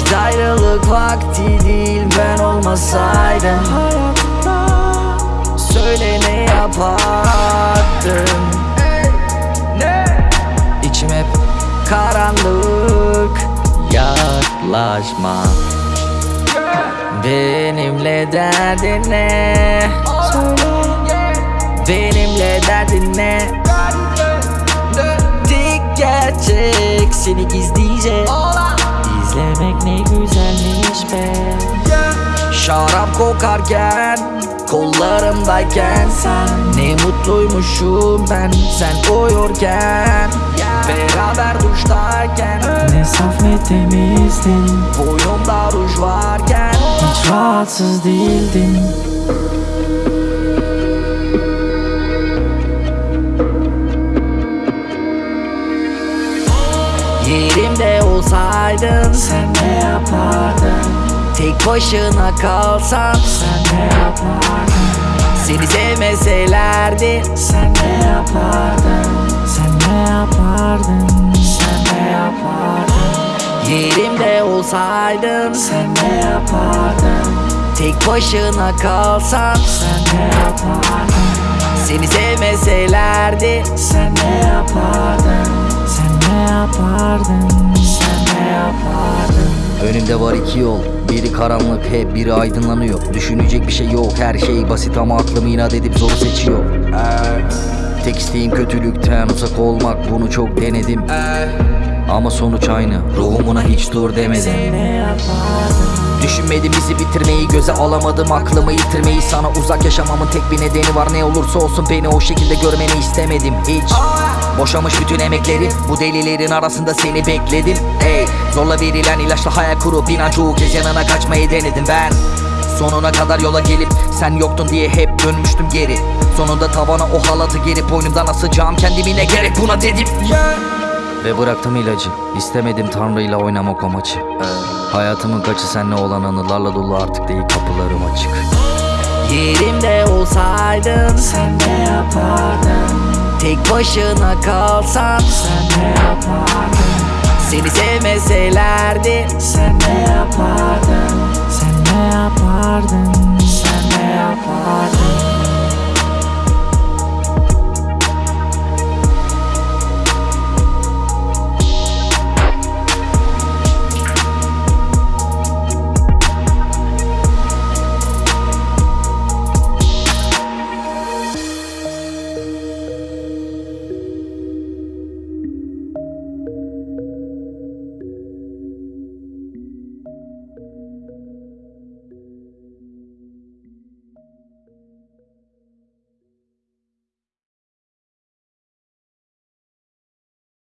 Vakit ayrılık vakti değil ben olmasaydım Söyle ne yapardın İçim hep karanlık Yaklaşma Benimle derdin ne? Benimle derdin ne? Tek gerçek seni gizlice kokarken Kollarımdayken sen Ne mutluymuşum ben Sen uyurken Beraber duştayken Ne saf ne temizdin Boynumda ruj varken Hiç rahatsız değildin Yerimde olsaydın Sen ne yapardın Tek başına kalsan Sen ne yapardın? Seni sevmeselerdi. Sen ne yapardın? Sen ne yapardın? Sen ne yapardın? Yerimde olsaydın. Sen ne yapardın? Tek başına kalsan Sen ne yapardın? Seni sevmeselerdi. Sen ne yapardın? Sen ne yapardın? Sen ne yapardın? Önümde var iki yol Biri karanlık hep biri aydınlanıyor. Düşünecek bir şey yok her şey basit ama aklım inat edip zoru seçiyor. Tek isteğim kötülükten uzak olmak bunu çok denedim. Ama sonuç aynı ruhumuna hiç dur demedim Ne yapardın Düşünmedim bizi bitirmeyi göze alamadım aklımı yitirmeyi. Sana uzak yaşamamın tek bir nedeni var. Ne olursa olsun beni o şekilde görmeni istemedim hiç. Boşamış bütün emekleri bu delilerin arasında seni bekledim. Hey zorla verilen ilaçla hayal kurup inan çoğu kez yanına kaçmayı denedim ben. Sonuna kadar yola gelip sen yoktun diye hep dönmüştüm geri. Sonunda tavana o halatı gerip boynumdan asacağım kendimi ne gerek buna dedim ve bıraktım ilacı. İstemedim Tanrı'yla oynamak o maçı. Hayatımın kaçı senle olan anılarla dolu artık değil kapılarım açık. Yerimde olsaydın Sen ne yapardın? Tek başına kalsan Sen ne yapardın? Seni sevmeselerdi. Sen ne yapardın? Sen ne yapardın